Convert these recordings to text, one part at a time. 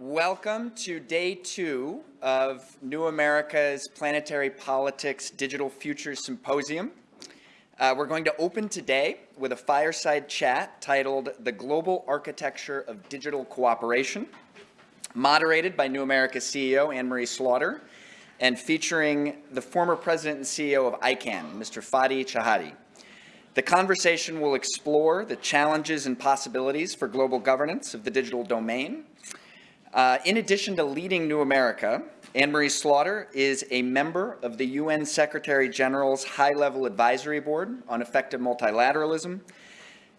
Welcome to day two of New America's Planetary Politics Digital Futures Symposium. Uh, we're going to open today with a fireside chat titled The Global Architecture of Digital Cooperation, moderated by New America CEO Anne-Marie Slaughter, and featuring the former president and CEO of ICANN, Mr. Fadi Chehadé. The conversation will explore the challenges and possibilities for global governance of the digital domain. Uh, in addition to leading New America, Anne-Marie Slaughter is a member of the UN Secretary General's High-Level Advisory Board on Effective Multilateralism.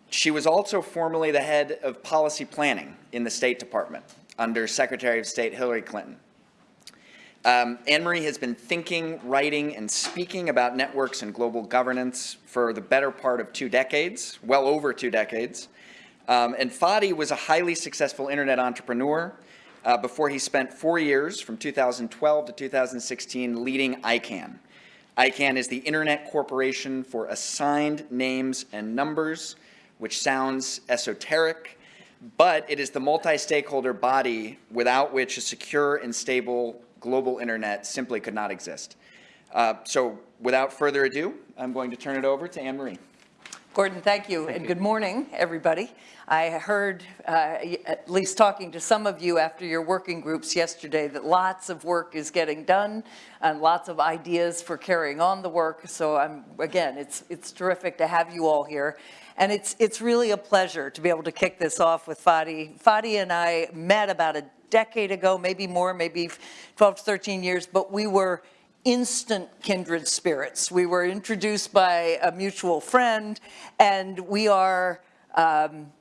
She was also formerly the head of policy planning in the State Department under Secretary of State Hillary Clinton. Um, Anne-Marie has been thinking, writing, and speaking about networks and global governance for the better part of two decades, well over two decades. Um, and Fadi was a highly successful internet entrepreneur uh, before he spent four years from 2012 to 2016 leading ICANN. ICANN is the Internet Corporation for Assigned Names and Numbers, which sounds esoteric, but it is the multi-stakeholder body without which a secure and stable global internet simply could not exist. Uh, so without further ado, I'm going to turn it over to Anne-Marie. Gordon, thank you, thank and you. good morning, everybody. I heard, uh, at least talking to some of you after your working groups yesterday, that lots of work is getting done and lots of ideas for carrying on the work. So I'm, again, it's, it's terrific to have you all here. And it's, it's really a pleasure to be able to kick this off with Fadi. Fadi and I met about a decade ago, maybe more, maybe 12 to 13 years, but we were instant kindred spirits. We were introduced by a mutual friend, and we are um,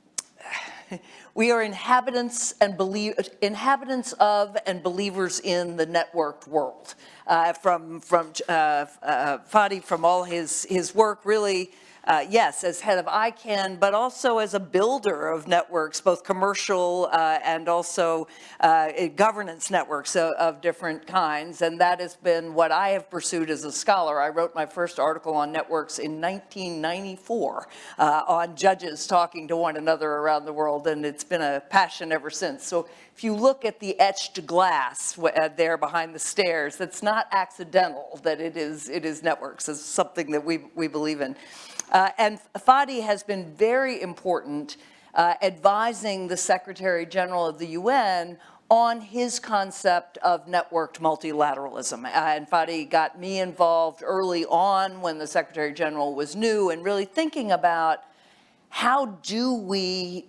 we are inhabitants and believe inhabitants of and believers in the networked world. Uh, from from uh, uh, Fadi, from all his his work, really uh, yes, as head of ICANN, but also as a builder of networks, both commercial uh, and also uh, governance networks of, of, different kinds. And that has been what I have pursued as a scholar. I wrote my first article on networks in 1994 uh, on judges talking to one another around the world, and it's been a passion ever since. So if you look at the etched glass uh, there behind the stairs, that's not accidental that it is, it is networks. It's something that we, we believe in. Uh, and Fadi has been very important uh, advising the Secretary General of the UN on his concept of networked multilateralism. Uh, and Fadi got me involved early on when the Secretary General was new and really thinking about how do we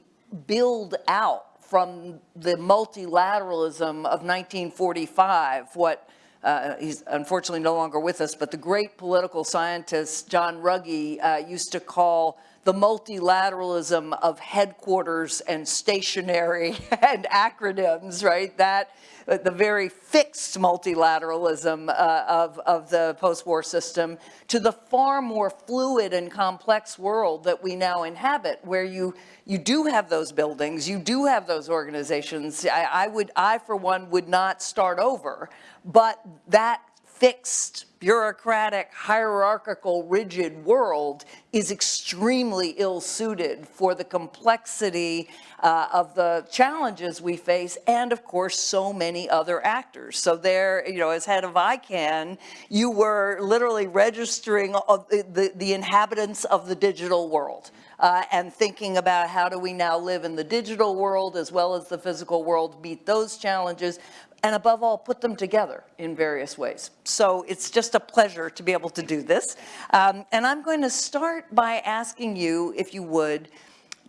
build out from the multilateralism of 1945 what uh, he's unfortunately no longer with us, but the great political scientist John Ruggie uh, used to call the multilateralism of headquarters and stationary and acronyms, right? That uh, the very fixed multilateralism uh, of, of the post-war system to the far more fluid and complex world that we now inhabit, where you you do have those buildings, you do have those organizations. I, I would, I for one, would not start over, but that fixed, bureaucratic, hierarchical, rigid world is extremely ill-suited for the complexity uh, of the challenges we face and, of course, so many other actors. So there, you know, as head of ICANN, you were literally registering the, the, inhabitants of the digital world. Uh, and thinking about how do we now live in the digital world as well as the physical world, meet those challenges, and above all, put them together in various ways. So it's just a pleasure to be able to do this. Um, and I'm going to start by asking you, if you would,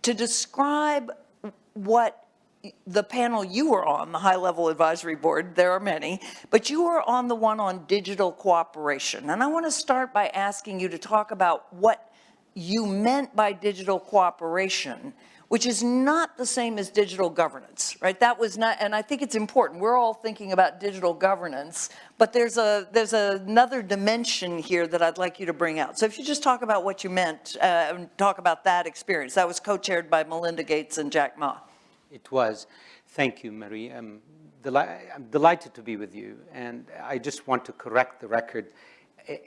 to describe what the panel you were on, the high-level advisory board, there are many, but you were on the one on digital cooperation. And I want to start by asking you to talk about what you meant by digital cooperation which is not the same as digital governance, right? That was not, and I think it's important. We're all thinking about digital governance, but there's a there's another dimension here that I'd like you to bring out. So if you just talk about what you meant uh, and talk about that experience. That was co-chaired by Melinda Gates and Jack Ma. It was. Thank you, Marie. I'm, deli I'm delighted to be with you. And I just want to correct the record.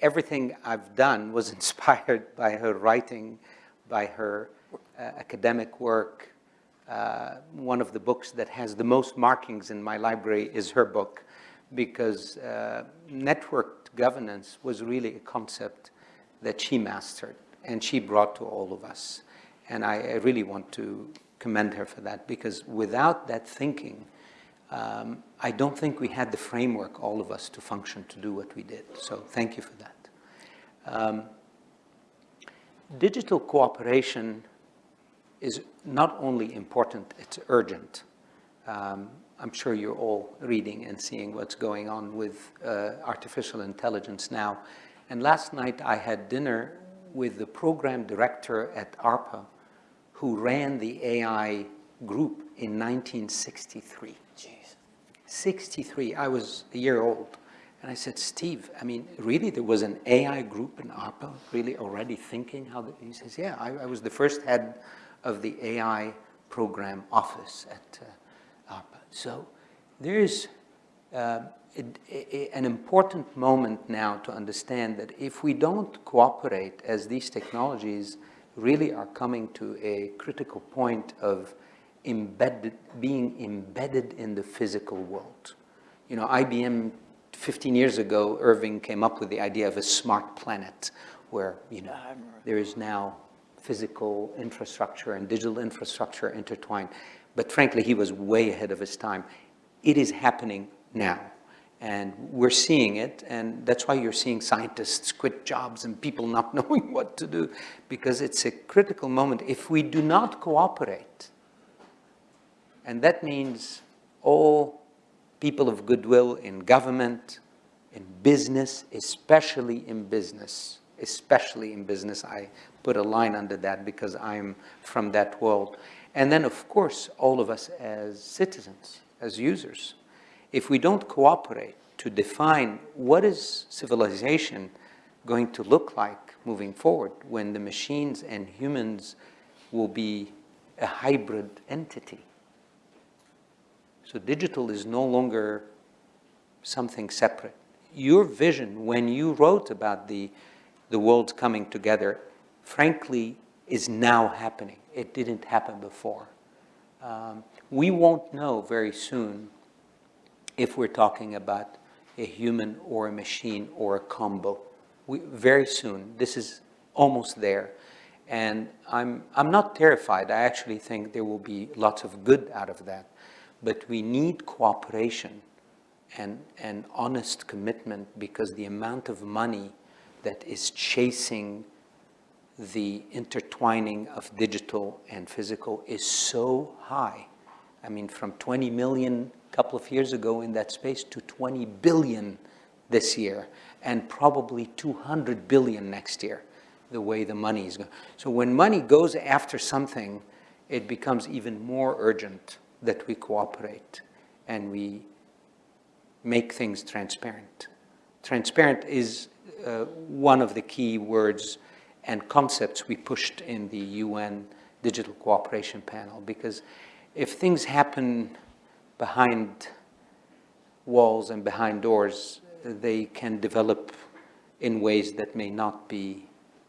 Everything I've done was inspired by her writing, by her academic work, uh, one of the books that has the most markings in my library is her book because uh, networked governance was really a concept that she mastered and she brought to all of us. And I, I really want to commend her for that because without that thinking, um, I don't think we had the framework, all of us, to function to do what we did. So thank you for that. Um, digital cooperation is not only important, it's urgent. Um, I'm sure you're all reading and seeing what's going on with uh, artificial intelligence now. And last night I had dinner with the program director at ARPA who ran the AI group in 1963. Jeez. 63, I was a year old. And I said, Steve, I mean, really there was an AI group in ARPA really already thinking how, the, he says, yeah, I, I was the first head of the AI program office at uh, ARPA. So there's uh, a, a, an important moment now to understand that if we don't cooperate as these technologies really are coming to a critical point of embedded, being embedded in the physical world. You know, IBM 15 years ago, Irving came up with the idea of a smart planet where, you know, there is now physical infrastructure and digital infrastructure intertwined. But frankly, he was way ahead of his time. It is happening now. And we're seeing it, and that's why you're seeing scientists quit jobs and people not knowing what to do, because it's a critical moment. If we do not cooperate, and that means all people of goodwill in government, in business, especially in business, especially in business. I put a line under that because I'm from that world. And then, of course, all of us as citizens, as users. If we don't cooperate to define what is civilization going to look like moving forward when the machines and humans will be a hybrid entity. So digital is no longer something separate. Your vision, when you wrote about the, the world coming together, frankly, is now happening. It didn't happen before. Um, we won't know very soon if we're talking about a human or a machine or a combo. We, very soon, this is almost there. And I'm, I'm not terrified. I actually think there will be lots of good out of that. But we need cooperation and, and honest commitment because the amount of money that is chasing the intertwining of digital and physical is so high. I mean, from 20 million a couple of years ago in that space to 20 billion this year, and probably 200 billion next year, the way the money is going. So when money goes after something, it becomes even more urgent that we cooperate and we make things transparent. Transparent is uh, one of the key words and concepts we pushed in the UN Digital Cooperation Panel because if things happen behind walls and behind doors, they can develop in ways that may not be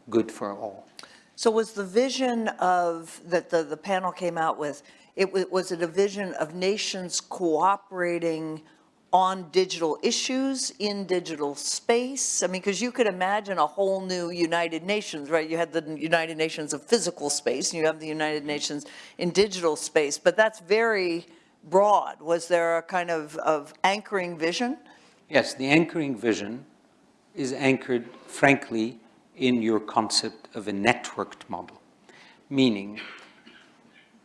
good for all. So was the vision of, that the, the panel came out with, it was it a vision of nations cooperating on digital issues in digital space? I mean, because you could imagine a whole new United Nations, right? You had the United Nations of physical space, and you have the United Nations in digital space, but that's very broad. Was there a kind of, of anchoring vision? Yes, the anchoring vision is anchored, frankly, in your concept of a networked model, meaning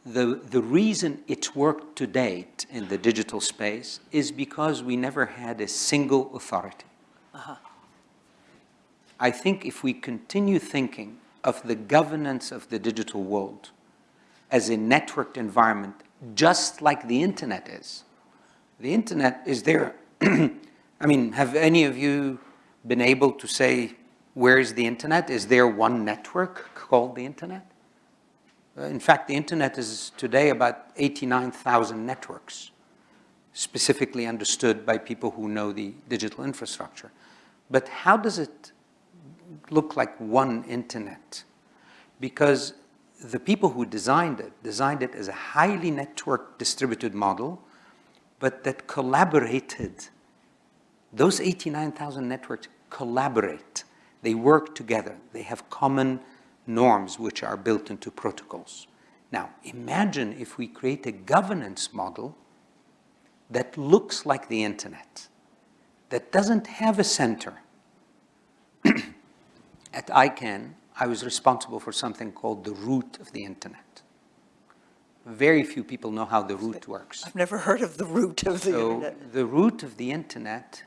the, the reason it's worked to date in the digital space is because we never had a single authority. Uh -huh. I think if we continue thinking of the governance of the digital world as a networked environment, just like the internet is, the internet is there. I mean, have any of you been able to say, where is the internet? Is there one network called the internet? In fact, the internet is today about 89,000 networks, specifically understood by people who know the digital infrastructure. But how does it look like one internet? Because the people who designed it, designed it as a highly networked distributed model, but that collaborated. Those 89,000 networks collaborate. They work together. They have common norms which are built into protocols. Now, imagine if we create a governance model that looks like the internet, that doesn't have a center. At ICANN, I was responsible for something called the root of the internet. Very few people know how the root works. I've never heard of the root of the So internet. the root of the internet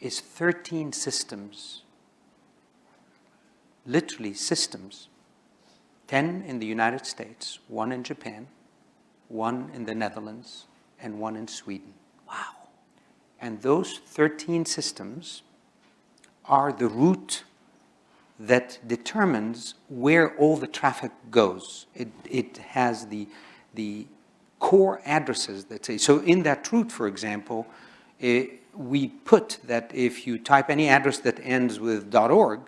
is 13 systems, literally systems, 10 in the United States, one in Japan, one in the Netherlands, and one in Sweden. Wow. And those 13 systems are the root that determines where all the traffic goes. It, it has the, the core addresses that say, so in that root, for example, eh, we put that if you type any address that ends with .org,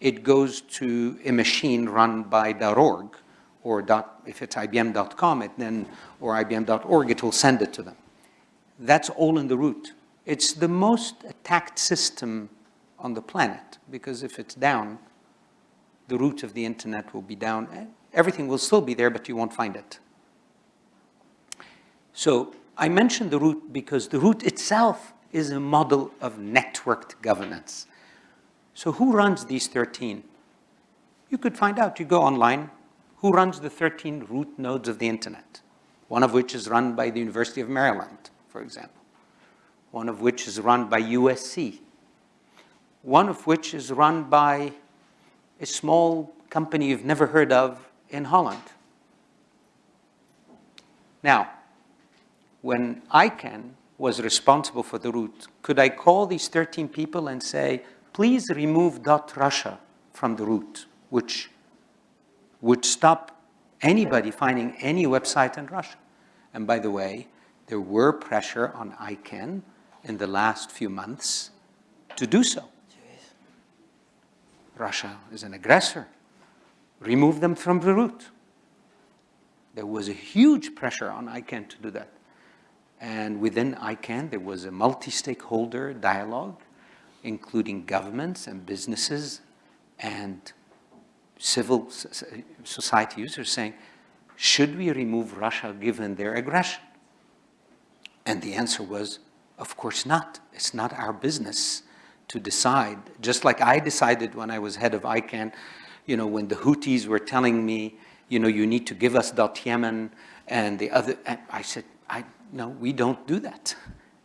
it goes to a machine run by .org, or dot, if it's IBM.com, it then, or IBM.org, it will send it to them. That's all in the root. It's the most attacked system on the planet, because if it's down, the root of the internet will be down. Everything will still be there, but you won't find it. So I mentioned the root because the root itself is a model of networked governance. So who runs these 13? You could find out. You go online, who runs the 13 root nodes of the internet? One of which is run by the University of Maryland, for example. One of which is run by USC. One of which is run by a small company you've never heard of in Holland. Now, when ICANN was responsible for the root, could I call these 13 people and say, please remove .russia from the root, which would stop anybody finding any website in Russia? And by the way, there were pressure on ICANN in the last few months to do so. Russia is an aggressor. Remove them from the root. There was a huge pressure on ICANN to do that. And within ICANN, there was a multi-stakeholder dialogue, including governments and businesses and civil society users saying, should we remove Russia given their aggression? And the answer was, of course not. It's not our business to decide, just like I decided when I was head of ICANN, you know, when the Houthis were telling me, you know, you need to give us .yemen and the other, and I said, I, no, we don't do that.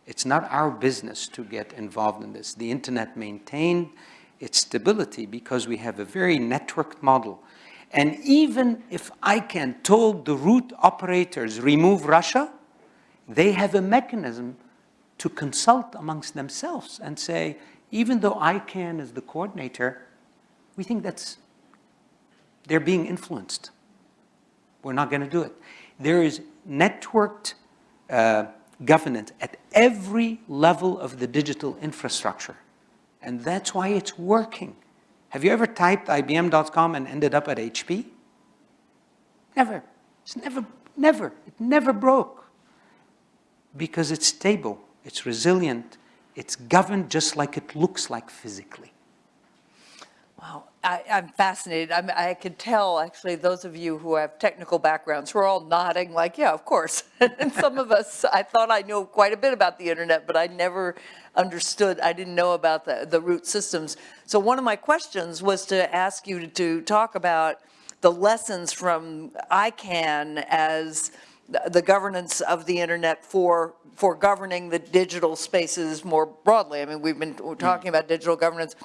It's not our business to get involved in this. The internet maintained its stability because we have a very networked model. And even if ICANN told the root operators remove Russia, they have a mechanism to consult amongst themselves and say, even though ICANN is the coordinator, we think that's, they're being influenced. We're not going to do it. There is networked uh, governance at every level of the digital infrastructure. And that's why it's working. Have you ever typed IBM.com and ended up at HP? Never. It's never, never. It never broke. Because it's stable, it's resilient, it's governed just like it looks like physically. Wow, I, I'm fascinated. I'm, I could tell, actually, those of you who have technical backgrounds, we're all nodding like, yeah, of course. and some of us, I thought I knew quite a bit about the internet, but I never understood, I didn't know about the, the root systems. So one of my questions was to ask you to, to talk about the lessons from ICANN as the governance of the internet for, for governing the digital spaces more broadly. I mean, we've been we're talking about digital governance,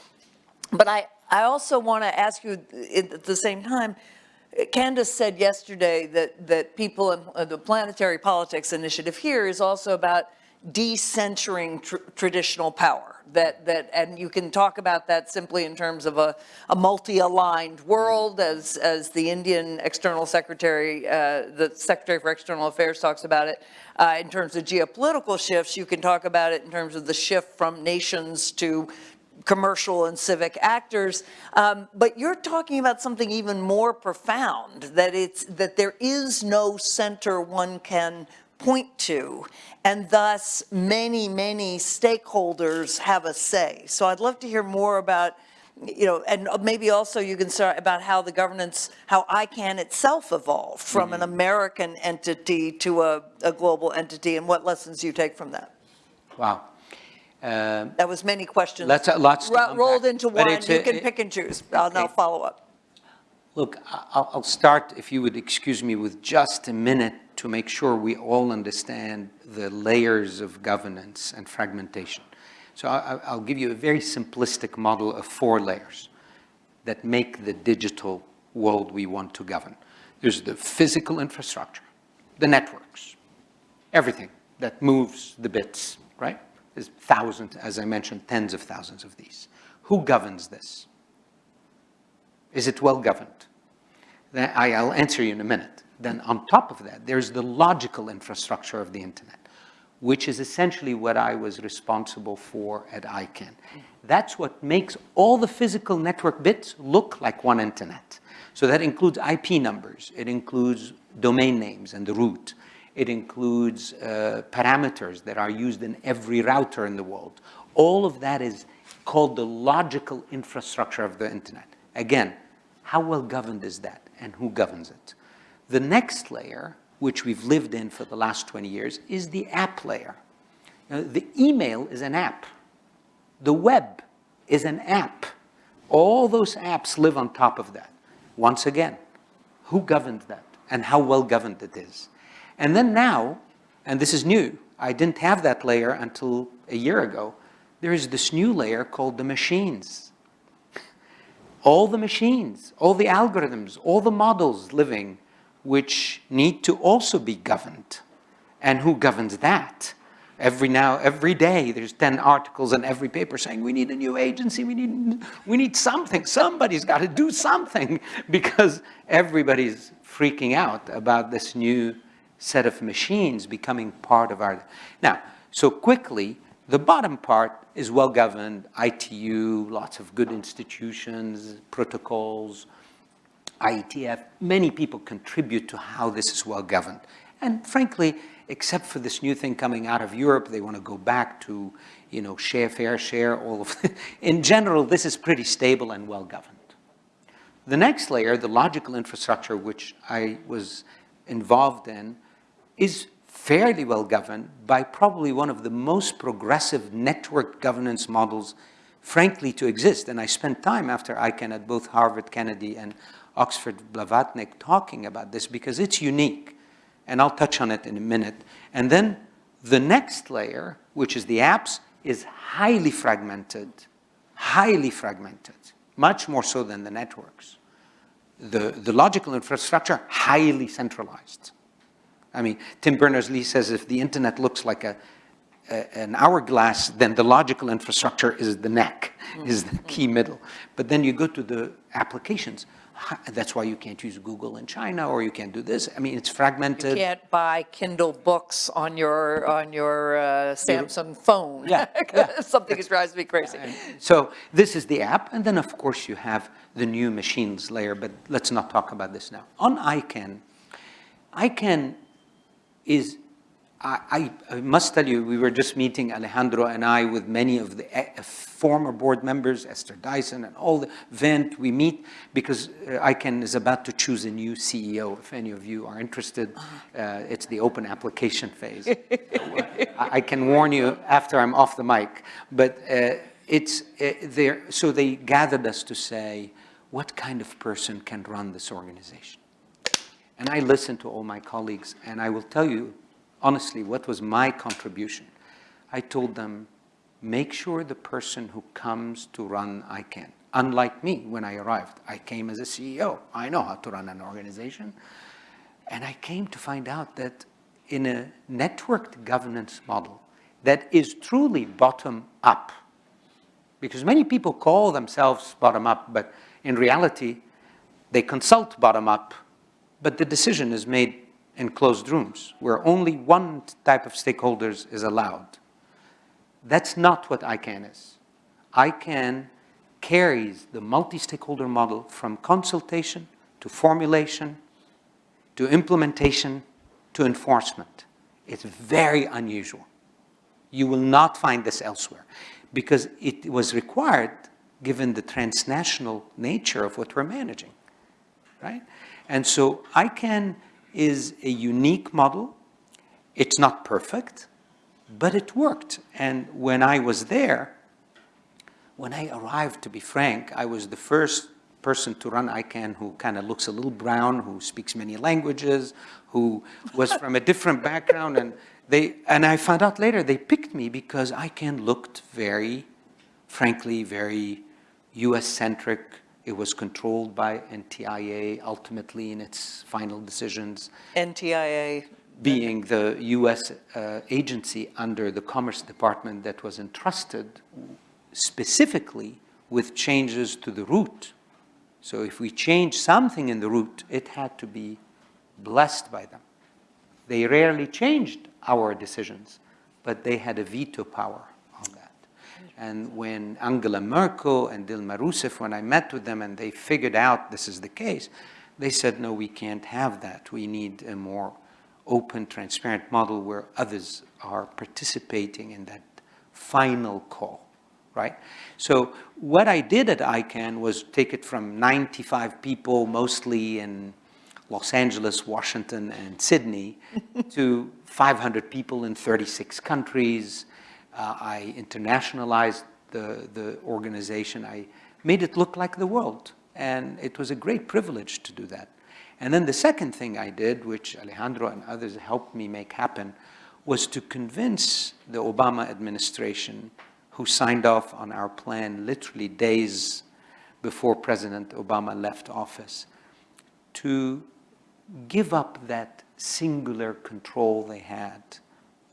but I, I also want to ask you at the same time, Candace said yesterday that, that people in uh, the Planetary Politics Initiative here is also about decentering tr traditional power. That, that, and you can talk about that simply in terms of a, a multi-aligned world as, as the Indian External Secretary, uh, the Secretary for External Affairs talks about it. Uh, in terms of geopolitical shifts, you can talk about it in terms of the shift from nations to commercial and civic actors. Um, but you're talking about something even more profound, that it's, that there is no center one can point to, and thus many, many stakeholders have a say. So I'd love to hear more about, you know, and maybe also you can start about how the governance, how ICANN itself evolved from an American entity to a, a global entity, and what lessons you take from that. Wow. Um, That was many questions. Lots lots to ro- unpack. Rolled into But one, it's you a- can pick and choose. I'll now Okay. follow up. Look, I- I'll, I'll start, if you would excuse me, with just a minute to make sure we all understand the layers of governance and fragmentation. So I, I- I'll give you a very simplistic model of four layers that make the digital world we want to govern. There's the physical infrastructure, the networks, everything that moves the bits, right? There's thousands, as I mentioned, tens of thousands of these. Who governs this? Is it well governed? I'll answer you in a minute. Then on top of that, there's the logical infrastructure of the internet, which is essentially what I was responsible for at ICANN. That's what makes all the physical network bits look like one internet. So that includes IP numbers, it includes domain names and the root, it includes uh, parameters that are used in every router in the world. All of that is called the logical infrastructure of the internet. Again, how well governed is that and who governs it? The next layer, which we've lived in for the last 20 years, is the app layer. Know, the email is an app. The web is an app. All those apps live on top of that. Once again, who governs that and how well governed it is? And then now, and this is new, I didn't have that layer until a year ago, there is this new layer called the machines all the machines, all the algorithms, all the models living, which need to also be governed. And who governs that? Every now, every day, there's 10 articles in every paper saying, we need a new agency, we need, we need something, somebody's got to do something, because everybody's freaking out about this new set of machines becoming part of our, now, so quickly, the bottom part is well-governed, ITU, lots of good institutions, protocols, IETF. Many people contribute to how this is well-governed. And frankly, except for this new thing coming out of Europe, they want to go back to, you know, share, fair, share, all of In general, this is pretty stable and well-governed. The next layer, the logical infrastructure, which I was involved in, is fairly well governed by probably one of the most progressive network governance models, frankly, to exist. And I spent time after ICANN at both Harvard Kennedy and Oxford Blavatnik talking about this because it's unique. And I'll touch on it in a minute. And then the next layer, which is the apps, is highly fragmented, highly fragmented, much more so than the networks. The, the logical infrastructure, highly centralized. I mean, Tim Berners-Lee says if the internet looks like a, a, an hourglass, then the logical infrastructure is the neck, is the key middle. But then you go to the applications. That's why you can't use Google in China, or you can't do this. I mean, it's fragmented. You can't buy Kindle books on your, on your uh, Samsung phone. Yeah, yeah. Something that drives me crazy. So this is the app, and then of course you have the new machines layer, but let's not talk about this now. On ICANN, ICANN is, I, I, I must tell you, we were just meeting Alejandro and I with many of the uh, former board members, Esther Dyson and all the Vint, we meet because uh, ICANN is about to choose a new CEO. If any of you are interested, uh, it's the open application phase. So, uh, I, I can warn you after I'm off the mic, but uh, it's uh, there, so they gathered us to say, what kind of person can run this organization? And I listened to all my colleagues, and I will tell you honestly what was my contribution. I told them, make sure the person who comes to run ICANN, unlike me when I arrived, I came as a CEO. I know how to run an organization. And I came to find out that in a networked governance model that is truly bottom up, because many people call themselves bottom up, but in reality, they consult bottom up, but the decision is made in closed rooms where only one type of stakeholders is allowed. That's not what ICANN is. ICANN carries the multi-stakeholder model from consultation to formulation to implementation to enforcement. It's very unusual. You will not find this elsewhere because it was required given the transnational nature of what we're managing, right? And so ICANN is a unique model. It's not perfect, but it worked. And when I was there, when I arrived, to be frank, I was the first person to run ICANN who kind of looks a little brown, who speaks many languages, who was from a different background. And, they, and I found out later they picked me because ICANN looked very, frankly, very US-centric. It was controlled by NTIA ultimately in its final decisions NTIA, being the US uh, agency under the Commerce Department that was entrusted specifically with changes to the root. So if we change something in the root, it had to be blessed by them. They rarely changed our decisions, but they had a veto power. And when Angela Merkel and Dilma Rousseff, when I met with them and they figured out this is the case, they said, no, we can't have that. We need a more open, transparent model where others are participating in that final call, right? So what I did at ICANN was take it from 95 people, mostly in Los Angeles, Washington, and Sydney, to 500 people in 36 countries. Uh, I internationalized the, the organization. I made it look like the world. And it was a great privilege to do that. And then the second thing I did, which Alejandro and others helped me make happen, was to convince the Obama administration, who signed off on our plan literally days before President Obama left office, to give up that singular control they had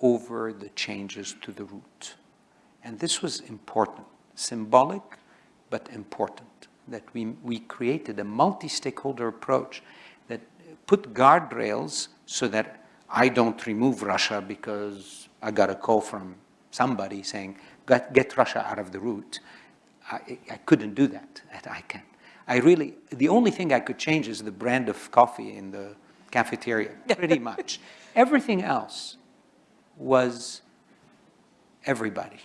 over the changes to the root. And this was important, symbolic, but important, that we, we created a multi-stakeholder approach that put guardrails so that I don't remove Russia because I got a call from somebody saying, get, get Russia out of the root. I, I couldn't do that at ICANN. I really, the only thing I could change is the brand of coffee in the cafeteria, pretty much. Everything else was everybody.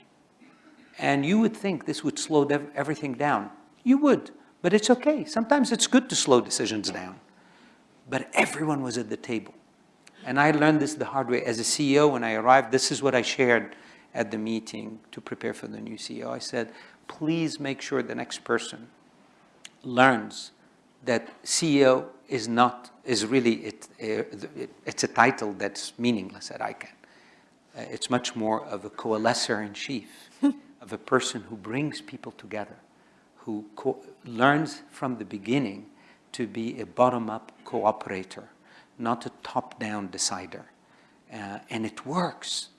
And you would think this would slow everything down. You would, but it's okay. Sometimes it's good to slow decisions down. But everyone was at the table. And I learned this the hard way. As a CEO, when I arrived, this is what I shared at the meeting to prepare for the new CEO. I said, please make sure the next person learns that CEO is not, is really, it, it, it's a title that's meaningless at ICANN. Uh, it's much more of a coalescer-in-chief, of a person who brings people together, who learns from the beginning to be a bottom-up cooperator, not a top-down decider. Uh, and it works.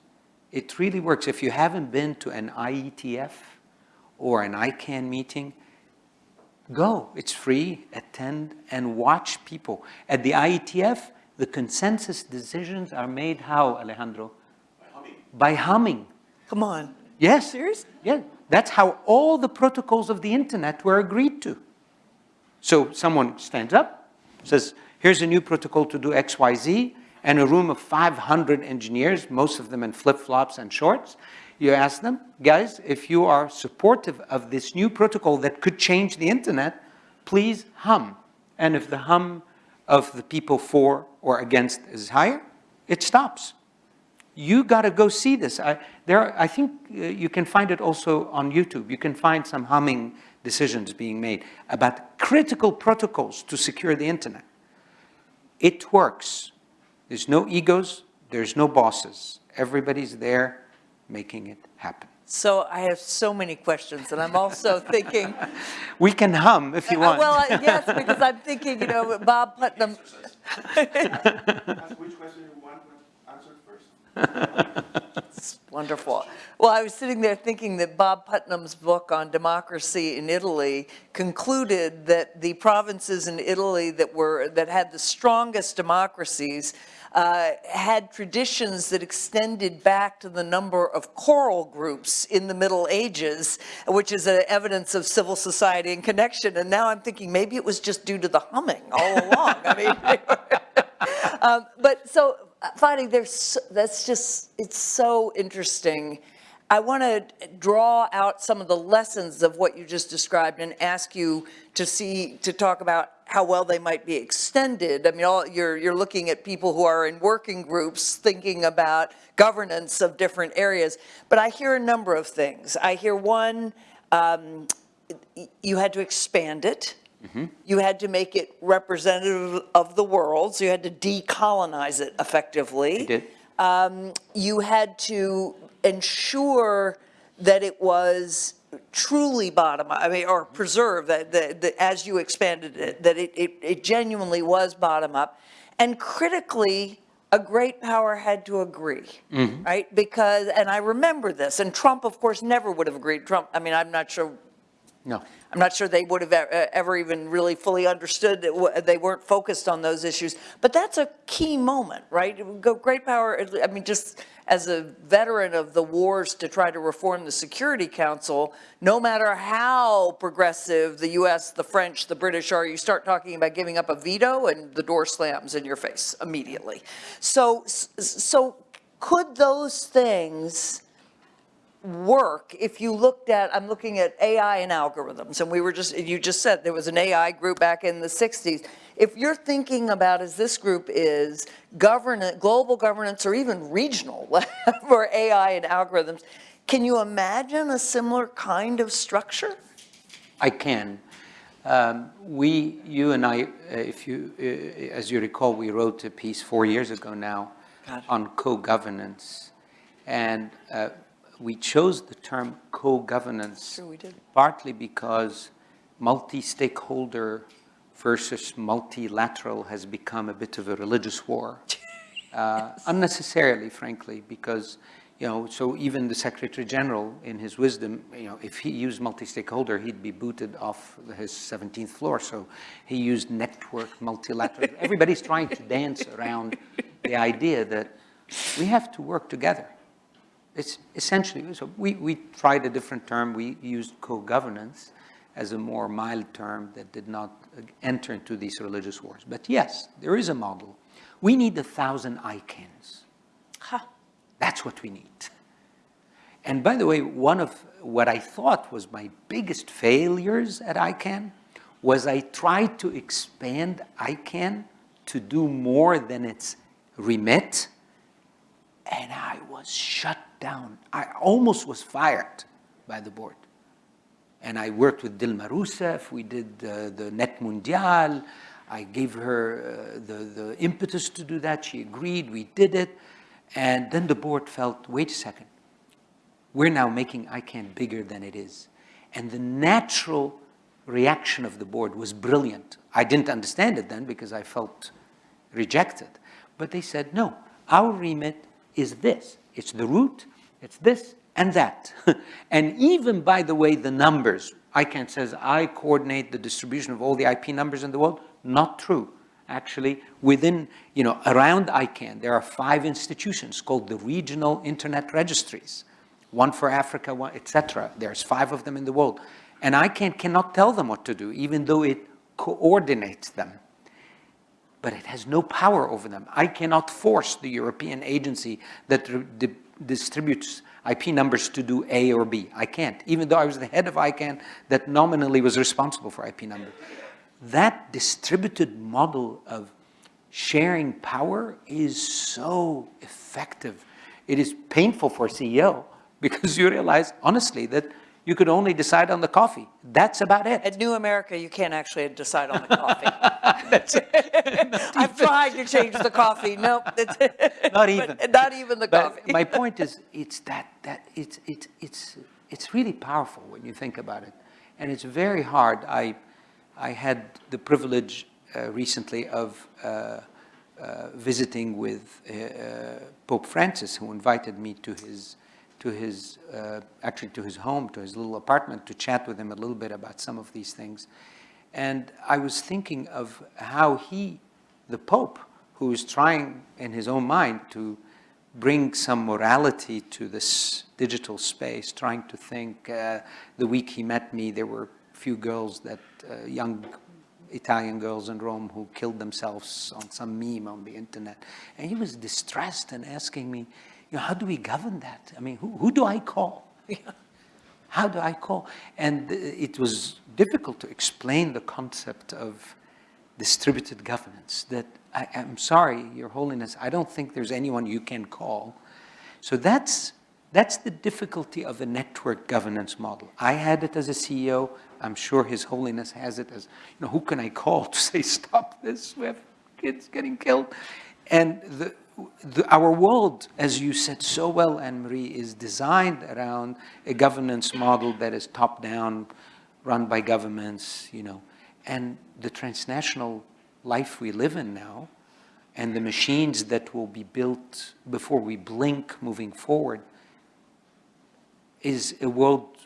It really works. If you haven't been to an IETF or an ICANN meeting, Go, it's free, attend, and watch people. At the IETF, the consensus decisions are made how, Alejandro? By humming. Come on. Yes. Serious? Yeah, that's how all the protocols of the internet were agreed to. So someone stands up, says, here's a new protocol to do X, Y, Z, and a room of 500 engineers, most of them in flip-flops and shorts, you ask them, guys, if you are supportive of this new protocol that could change the internet, please hum. And if the hum of the people for or against is higher, it stops. You got to go see this. I, there, are, I think uh, you can find it also on YouTube. You can find some humming decisions being made about critical protocols to secure the internet. It works. There's no egos. There's no bosses. Everybody's there making it happen. So I have so many questions, and I'm also thinking. we can hum if you want. Uh, well, yes, because I'm thinking, you know, Bob Putnam. which question you want answered first? It's wonderful. Well, I was sitting there thinking that Bob Putnam's book on democracy in Italy concluded that the provinces in Italy that were, that had the strongest democracies uh, had traditions that extended back to the number of choral groups in the Middle Ages, which is a evidence of civil society and connection. And now I'm thinking maybe it was just due to the humming all along. I mean, um, but so, Fadi, there's, that's just, it's so interesting. I want to draw out some of the lessons of what you just described and ask you to see, to talk about how well they might be extended. I mean, all, you're, you're looking at people who are in working groups thinking about governance of different areas. But I hear a number of things. I hear one, um, you had to expand it. You had to make it representative of the world, so you had to decolonize it effectively. We did. Um, you had to ensure that it was truly bottom, I mean, or preserve that, that, that as you expanded it, that it, it, it genuinely was bottom up. And critically, a great power had to agree, right? Because, and I remember this, and Trump, of course, never would have agreed. Trump, I mean, I'm not sure No. I'm not sure they would have ever even really fully understood that they weren't focused on those issues. But that's a key moment, right? Great power, I mean, just as a veteran of the wars to try to reform the Security Council, no matter how progressive the US, the French, the British are, you start talking about giving up a veto and the door slams in your face immediately. So, so could those things work if you looked at, I'm looking at AI and algorithms, and we were just, you just said there was an AI group back in the 60s. If you're thinking about, as this group is, governance, global governance, or even regional for AI and algorithms, can you imagine a similar kind of structure? I can. Um, We, you and I, uh, if you, uh, as you recall, we wrote a piece four years ago now on co-governance. And uh, we chose the term co-governance Sure partly because multi-stakeholder versus multilateral has become a bit of a religious war. Uh, Unnecessarily, frankly, because, you know, so even the Secretary General, in his wisdom, you know, if he used multi-stakeholder, he'd be booted off his 17th floor. So he used network, multilateral. Everybody's trying to dance around the idea that we have to work together. It's essentially, so we, we tried a different term. We used co-governance as a more mild term that did not uh, enter into these religious wars. But yes, there is a model. We need a thousand ICANNs. Ha. That's what we need. And by the way, one of what I thought was my biggest failures at ICANN was I tried to expand ICANN to do more than its remit, and I was shut down. I almost was fired by the board. And I worked with Dilma Rousseff, we did uh, the Net Mundial, I gave her uh, the, the impetus to do that, she agreed, we did it, and then the board felt, wait a second, we're now making ICANN bigger than it is. And the natural reaction of the board was brilliant. I didn't understand it then because I felt rejected. But they said, no, our remit is this. It's the root, it's this and that. and even, by the way, the numbers, ICANN says, I coordinate the distribution of all the IP numbers in the world. Not true. Actually, within, you know, around ICANN, there are five institutions called the regional internet registries. One for Africa, one, et cetera. There's five of them in the world. And ICANN cannot tell them what to do, even though it coordinates them but it has no power over them. I cannot force the European agency that distributes IP numbers to do A or B. I can't, even though I was the head of ICANN that nominally was responsible for IP numbers. That distributed model of sharing power is so effective. It is painful for a CEO because you realize, honestly, that you could only decide on the coffee. That's about it. At New America, you can't actually decide on the coffee. I've tried to change the coffee, nope. Not even. Not even the But coffee. my point is, it's that, that, it's, it's, it's, it's really powerful when you think about it. And it's very hard. I, I had the privilege uh, recently of uh, uh, visiting with uh, Pope Francis, who invited me to his, to his, uh, actually to his home, to his little apartment, to chat with him a little bit about some of these things. And I was thinking of how he, the Pope, who is trying in his own mind to bring some morality to this digital space, trying to think, uh, the week he met me, there were a few girls that, uh, young Italian girls in Rome who killed themselves on some meme on the internet. And he was distressed and asking me, you know, how do we govern that? I mean, who, who do I call? how do I call? And it was difficult to explain the concept of distributed governance, that I, am sorry, Your Holiness, I don't think there's anyone you can call. So that's, that's the difficulty of a network governance model. I had it as a CEO. I'm sure His Holiness has it as, you know, who can I call to say, stop this, we have kids getting killed. And the, the, our world, as you said so well, Anne-Marie, is designed around a governance model that is top-down, run by governments, you know, and the transnational life we live in now, and the machines that will be built before we blink moving forward, is a world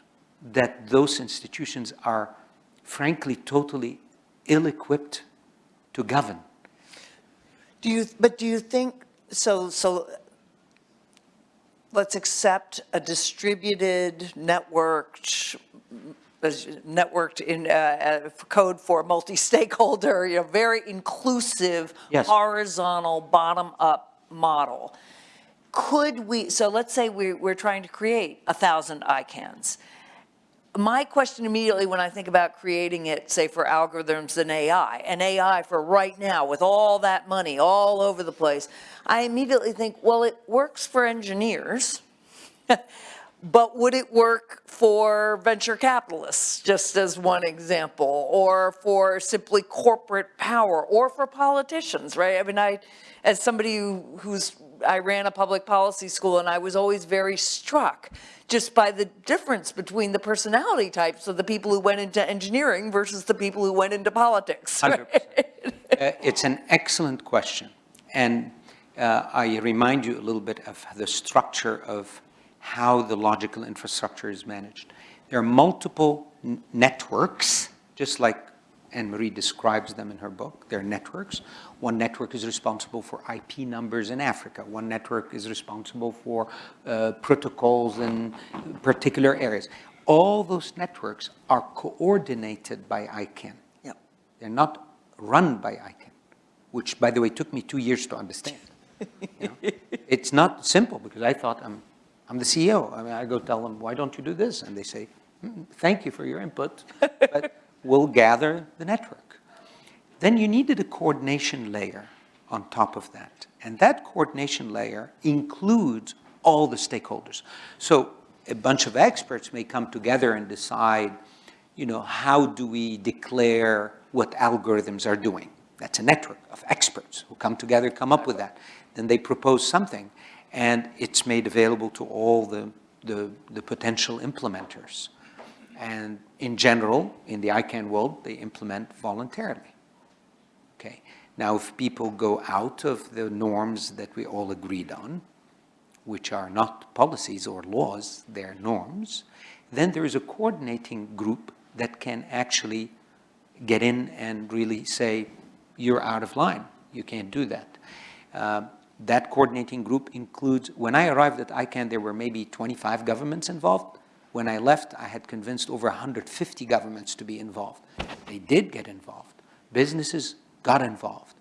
that those institutions are frankly totally ill-equipped to govern. Do you, but do you think, so, so let's accept a distributed, networked, networked in uh, uh, code for multi-stakeholder, you know, very inclusive, Yes. horizontal, bottom-up model. Could we, so let's say we, we're trying to create a thousand ICANNs. My question immediately when I think about creating it, say for algorithms and AI, and AI for right now with all that money all over the place, I immediately think, well, it works for engineers. But would it work for venture capitalists, just as one example, or for simply corporate power, or for politicians, right? I mean, I, as somebody who, who's, I ran a public policy school and I was always very struck just by the difference between the personality types of the people who went into engineering versus the people who went into politics. right? Uh, It's an excellent question. And uh, I remind you a little bit of the structure of how the logical infrastructure is managed. There are multiple networks, just like Anne-Marie describes them in her book. They're networks. One network is responsible for IP numbers in Africa. One network is responsible for uh, protocols in particular areas. All those networks are coordinated by ICANN. Yep. They're not run by ICANN, which, by the way, took me two years to understand. You know? It's not simple because I thought I'm I'm the CEO. I mean, I go tell them, why don't you do this? And they say, mm, thank you for your input, but we'll gather the network. Then you needed a coordination layer on top of that. And that coordination layer includes all the stakeholders. So a bunch of experts may come together and decide, you know, how do we declare what algorithms are doing? That's a network of experts who come together, come up with that. Then they propose something and it's made available to all the, the, the, potential implementers. And in general, in the ICANN world, they implement voluntarily. Okay. Now, if people go out of the norms that we all agreed on, which are not policies or laws, they're norms, then there is a coordinating group that can actually get in and really say, you're out of line. You can't do that. Uh, that coordinating group includes, when I arrived at ICANN, there were maybe 25 governments involved. When I left, I had convinced over 150 governments to be involved. They did get involved. Businesses got involved.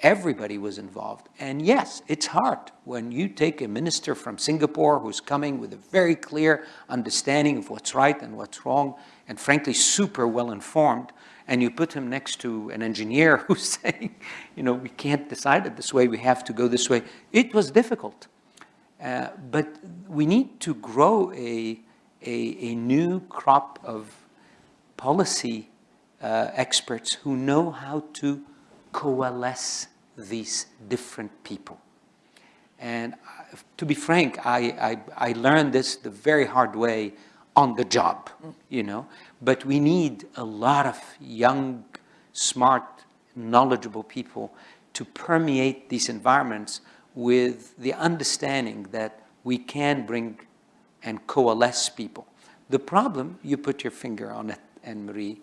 Everybody was involved. And yes, it's hard when you take a minister from Singapore who's coming with a very clear understanding of what's right and what's wrong, and frankly, super well informed, and you put him next to an engineer who's saying, you know, we can't decide it this way, we have to go this way. It was difficult. Uh, but we need to grow a, a, a new crop of policy uh, experts who know how to coalesce these different people. And to be frank, I, I, I learned this the very hard way on the job, you know. But we need a lot of young, smart, knowledgeable people to permeate these environments with the understanding that we can bring and coalesce people. The problem, you put your finger on it, Anne-Marie,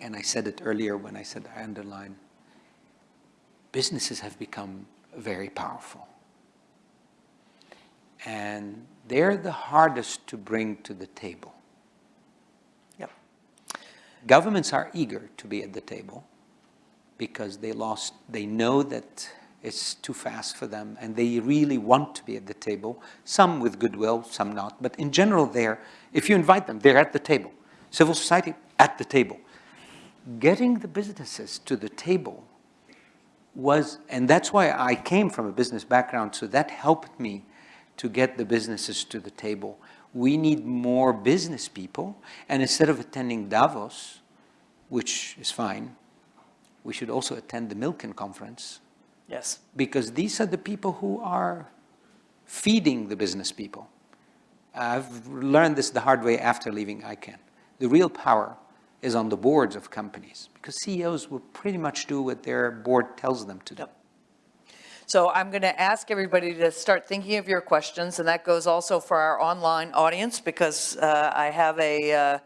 and I said it earlier when I said I underline, businesses have become very powerful. And they're the hardest to bring to the table. Yep. Governments are eager to be at the table because they lost, they know that it's too fast for them and they really want to be at the table, some with goodwill, some not, but in general they're, if you invite them, they're at the table. Civil society, at the table. Getting the businesses to the table was, and that's why I came from a business background, so that helped me to get the businesses to the table. We need more business people, and instead of attending Davos, which is fine, we should also attend the Milken conference, Yes. because these are the people who are feeding the business people. I've learned this the hard way after leaving ICANN. The real power is on the boards of companies, because CEOs will pretty much do what their board tells them to do. Yep. So I'm going to ask everybody to start thinking of your questions, and that goes also for our online audience, because uh, I have a, uh,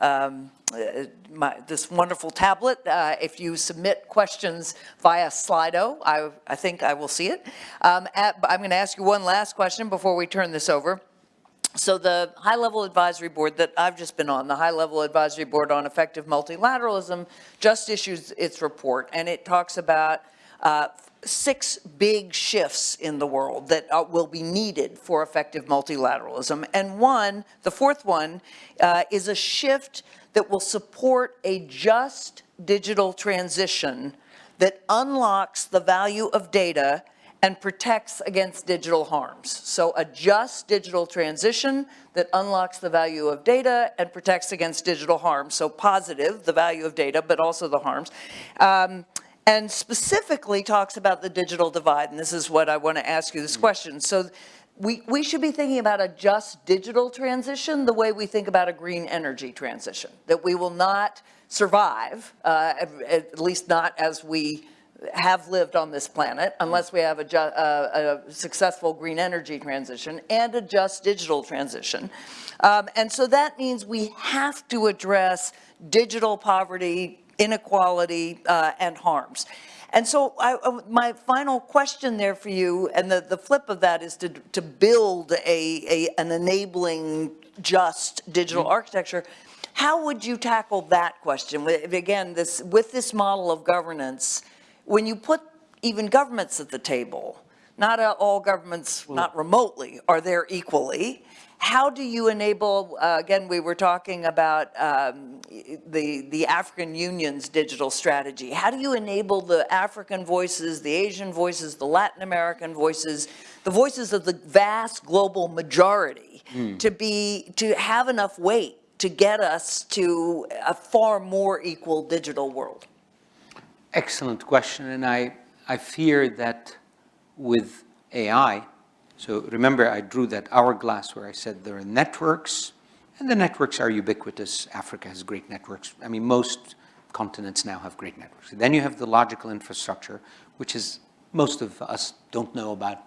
um, uh, my, this wonderful tablet. Uh, If you submit questions via Slido, I, I think I will see it. Um, at- I'm going to ask you one last question before we turn this over. So the high-level advisory board that I've just been on, the high-level advisory board on effective multilateralism, just issues its report, and it talks about uh, six big shifts in the world that uh, will be needed for effective multilateralism. And one, the fourth one, uh, is a shift that will support a just digital transition that unlocks the value of data and protects against digital harms. So a just digital transition that unlocks the value of data and protects against digital harms. So positive, the value of data, but also the harms. Um, and specifically talks about the digital divide, and this is what I want to ask you this question. So we, we should be thinking about a just digital transition the way we think about a green energy transition, that we will not survive, uh, at, at least not as we have lived on this planet unless we have a, uh, a successful green energy transition and a just digital transition. Um, and so that means we have to address digital poverty, inequality, uh, and harms. And so I, uh, my final question there for you, and the, the flip of that is to, to build a, a, an enabling just digital architecture. How would you tackle that question? With- Again, this, with this model of governance, when you put even governments at the table, not uh, all governments, not remotely, are there equally. How do you enable, uh, again, we were talking about um, the, the African Union's digital strategy. How do you enable the African voices, the Asian voices, the Latin American voices, the voices of the vast global majority to be, to have enough weight to get us to a far more equal digital world? Excellent question, and I, I fear that with AI, so remember I drew that hourglass where I said there are networks, and the networks are ubiquitous. Africa has great networks. I mean, most continents now have great networks. Then you have the logical infrastructure, which is, most of us don't know about,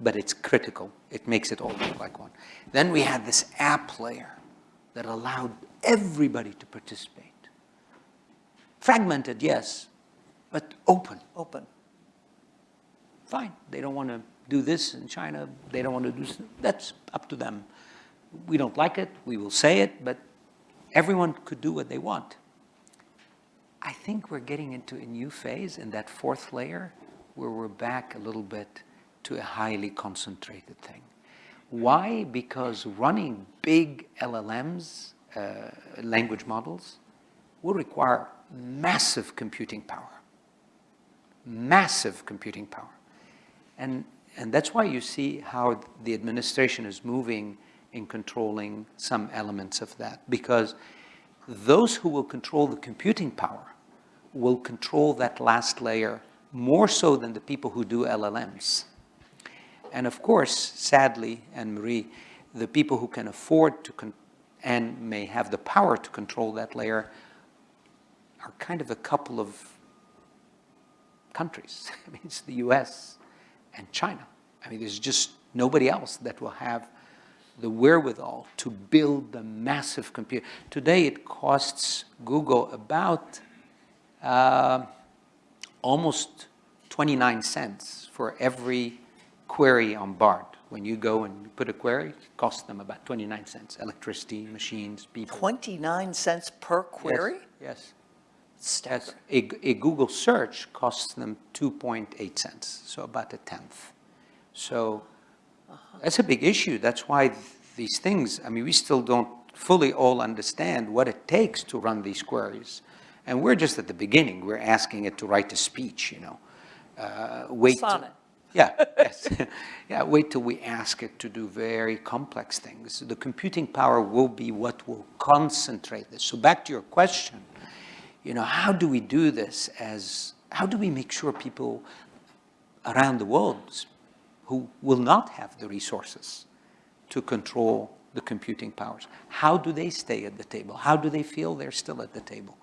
but it's critical. It makes it all look like one. Then we had this app layer that allowed everybody to participate. Fragmented, yes, but open. Open. Fine, they don't want to do this in China, they don't want to do, this. that's up to them. We don't like it, we will say it, but everyone could do what they want. I think we're getting into a new phase in that fourth layer where we're back a little bit to a highly concentrated thing. Why? Because running big LLMs, uh, language models, will require massive computing power. Massive computing power. And, and that's why you see how the administration is moving in controlling some elements of that. Because those who will control the computing power will control that last layer more so than the people who do LLMs. And of course, sadly, Anne-Marie, the people who can afford to and may have the power to control that layer are kind of a couple of countries. I mean, it's the US and China. I mean, there's just nobody else that will have the wherewithal to build the massive computer. Today, it costs Google about uh, almost 29 cents for every query on Bard. When you go and put a query, it costs them about 29 cents. Electricity, machines, people. 29 cents per query? Yes. Staggering. A, a Google search costs them 2.8 cents, so about a tenth. So that's a big issue. That's why th- these things, I mean, we still don't fully all understand what it takes to run these queries. And we're just at the beginning. We're asking it to write a speech, you know. Uh, wait. Sonnet. yeah, yes. yeah, wait till we ask it to do very complex things. The computing power will be what will concentrate this. So back to your question, you know, how do we do this as, how do we make sure people around the world who will not have the resources to control the computing powers, how do they stay at the table? How do they feel they're still at the table?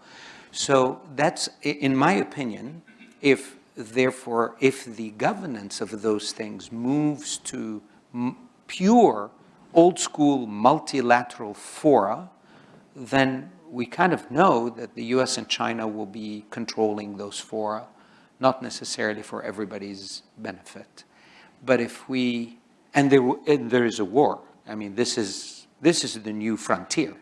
So that's, in my opinion, if therefore, if the governance of those things moves to pure, old-school multilateral fora, then we kind of know that the US and China will be controlling those fora, not necessarily for everybody's benefit. But if we, and there, and there is a war. I mean, this is, this is the new frontier.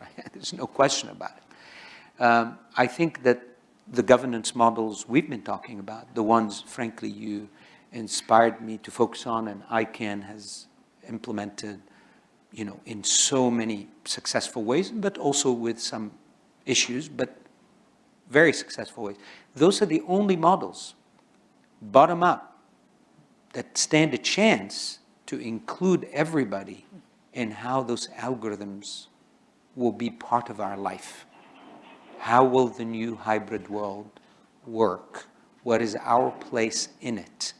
right? There's no question about it. Um, I think that the governance models we've been talking about, the ones, frankly, you inspired me to focus on and ICANN has implemented, you know, in so many successful ways, but also with some issues, but very successful ways. Those are the only models, bottom up, that stand a chance to include everybody in how those algorithms will be part of our life. How will the new hybrid world work? What is our place in it?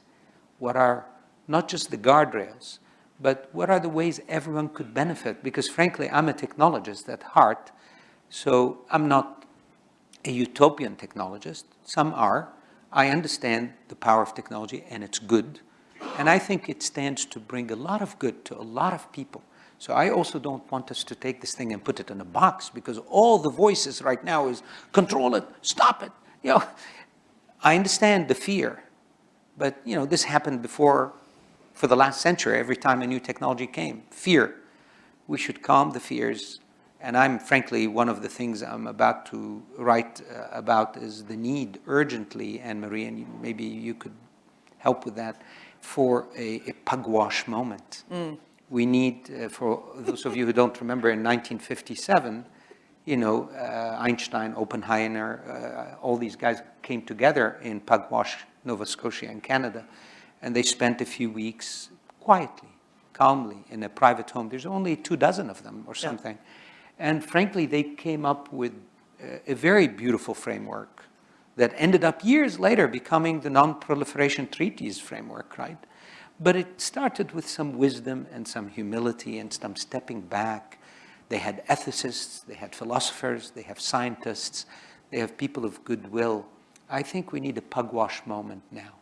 What are not just the guardrails, but what are the ways everyone could benefit? Because frankly, I'm a technologist at heart, so I'm not a utopian technologist. Some are. I understand the power of technology and it's good. And I think it stands to bring a lot of good to a lot of people. So I also don't want us to take this thing and put it in a box because all the voices right now is control it, stop it. You know, I understand the fear, but you know, this happened before for the last century, every time a new technology came. Fear. We should calm the fears. And I'm frankly, one of the things I'm about to write uh, about is the need urgently, Anne-Marie, and you- maybe you could help with that, for a, a pugwash moment. We need, uh, for those of you who don't remember, in 1957, you know, uh, Einstein, Oppenheimer, uh, all these guys came together in Pugwash, Nova Scotia in Canada, and they spent a few weeks quietly, calmly, in a private home. There's only two dozen of them or something. And frankly, they came up with a very beautiful framework that ended up years later becoming the Non-Proliferation Treaties framework, right? But it started with some wisdom and some humility and some stepping back. They had ethicists, they had philosophers, they have scientists, they have people of goodwill. I think we need a pugwash moment now.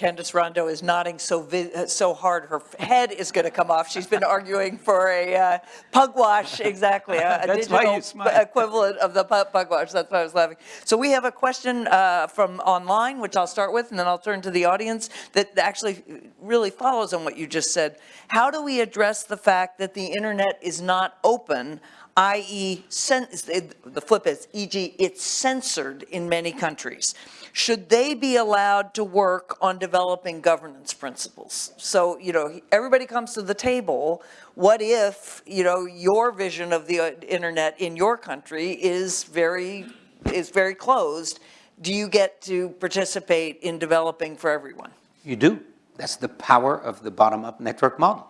Candace Rondeaux is nodding so vi- uh, so hard, her head is going to come off. She's been arguing for a uh, pugwash, exactly, a, a That's why digital you smile. equivalent of the pugwash. That's why I was laughing. So we have a question uh, from online, which I'll start with, and then I'll turn to the audience that actually really follows on what you just said. How do we address the fact that the internet is not open? i.e., the flip is, e.g., it's censored in many countries. Should they be allowed to work on developing governance principles? So, you know, everybody comes to the table. What if, you know, your vision of the uh, internet in your country is very, is very closed? Do you get to participate in developing for everyone? You do. That's the power of the bottom-up network model.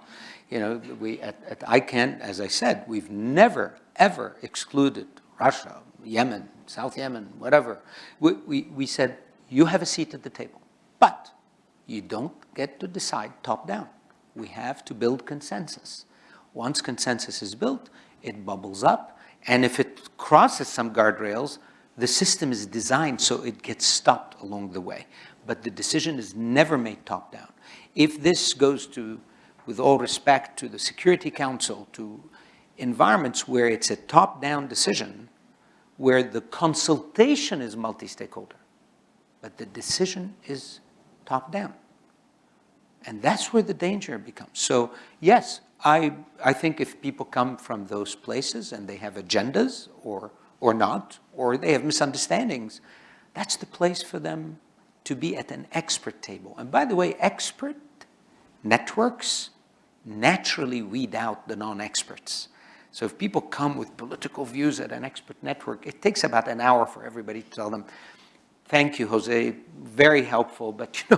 You know, we, at, at ICANN, as I said, we've never, ever excluded Russia, Yemen, South Yemen, whatever. We, we, we said, you have a seat at the table, but you don't get to decide top-down. We have to build consensus. Once consensus is built, it bubbles up, and if it crosses some guardrails, the system is designed so it gets stopped along the way. But the decision is never made top-down. If this goes to, with all respect to the Security Council, to environments where it's a top-down decision, where the consultation is multi-stakeholder, but the decision is top-down. And that's where the danger becomes. So yes, I, I think if people come from those places and they have agendas or, or not, or they have misunderstandings, that's the place for them to be at an expert table. And by the way, expert networks naturally weed out the non-experts. So if people come with political views at an expert network, it takes about an hour for everybody to tell them, thank you, Jose, very helpful, but you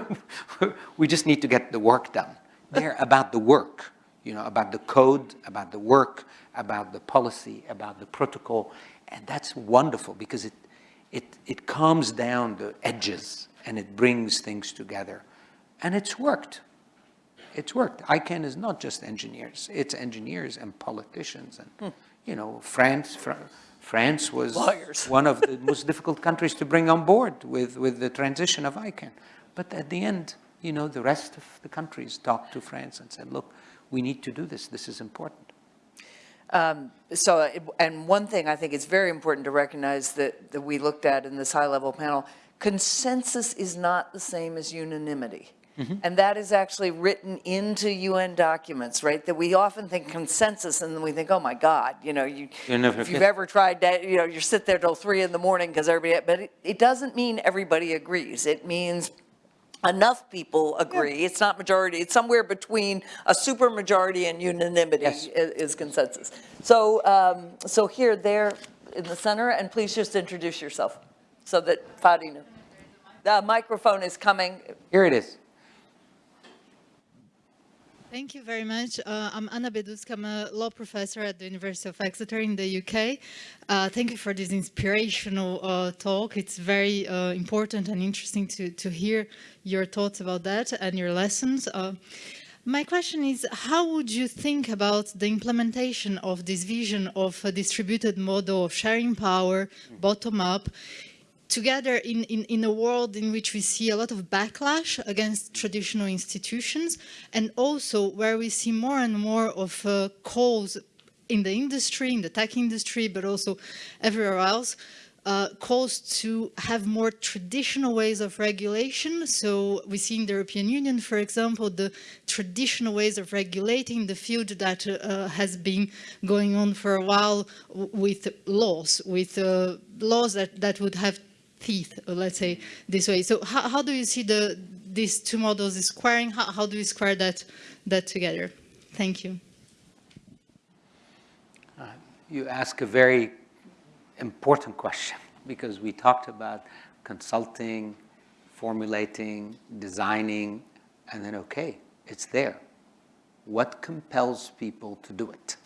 know, we just need to get the work done. They're about the work, you know, about the code, about the work, about the policy, about the protocol, and that's wonderful because it, it, it calms down the edges and it brings things together. And it's worked. It's worked. ICANN is not just engineers. It's engineers and politicians. And, hmm. you know, France, Fr France was Lawyers. one of the most difficult countries to bring on board with, with the transition of ICANN. But at the end, you know, the rest of the countries talked to France and said, look, we need to do this. This is important. Um, so, it- and one thing I think is very important to recognize that, that we looked at in this high-level panel, consensus is not the same as unanimity. And that is actually written into UN documents, right? That we often think consensus and then we think, oh my God, you know, you, if you've ever tried that, you know, you sit there till three in the morning because everybody, but it, it doesn't mean everybody agrees. It means enough people agree. It's not majority, it's somewhere between a super majority and unanimity Yes. i- is consensus. So, um, so here, there in the center, and please just introduce yourself so that Fadi knows. The microphone is coming. Here it is. Thank you very much. Uh, I'm Anna Beduschi. I'm a law professor at the University of Exeter in the UK. Uh, thank you for this inspirational uh, talk. It's very uh, important and interesting to, to hear your thoughts about that and your lessons. Uh, my question is, how would you think about the implementation of this vision of a distributed model of sharing power, bottom-up, together in, in, in a world in which we see a lot of backlash against traditional institutions and also where we see more and more of uh, calls in the industry, in the tech industry, but also everywhere else, uh, calls to have more traditional ways of regulation. So we see in the European Union, for example, the traditional ways of regulating the field that uh, has been going on for a while with laws, with uh, laws that, that would have teeth, uh, let's say this way. So how, how do you see the these two models squaring? How, how do you square that that together? Thank you. You ask a very important question because we talked about consulting, formulating, designing, and then, okay, it's there. What compels people to do it?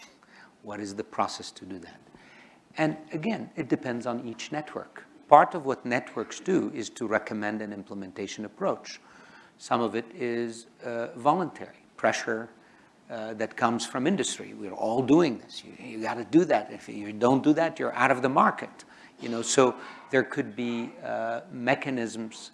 What is the process to do that? And again, it depends on each network. Part of what networks do is to recommend an implementation approach. Some of it is uh, voluntary pressure uh, that comes from industry. We're all doing this. You, you got to do that. If you don't do that, you're out of the market. You know, so there could be uh, mechanisms,